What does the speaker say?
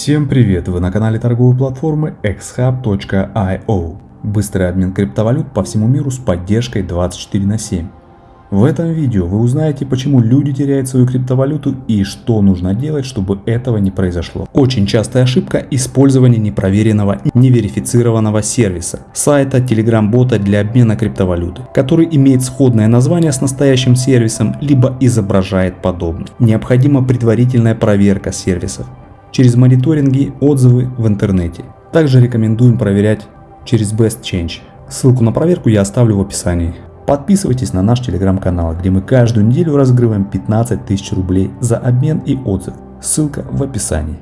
Всем привет! Вы на канале торговой платформы xhub.io. Быстрый обмен криптовалют по всему миру с поддержкой 24 на 7. В этом видео вы узнаете, почему люди теряют свою криптовалюту и что нужно делать, чтобы этого не произошло. Очень частая ошибка – использование непроверенного, неверифицированного сервиса, сайта, телеграм-бота для обмена криптовалюты, который имеет сходное название с настоящим сервисом, либо изображает подобный. Необходима предварительная проверка сервисов через мониторинги, отзывы в интернете. Также рекомендуем проверять через Best Change. Ссылку на проверку я оставлю в описании. Подписывайтесь на наш телеграм-канал, где мы каждую неделю разыгрываем 15 тысяч рублей за обмен и отзыв. Ссылка в описании.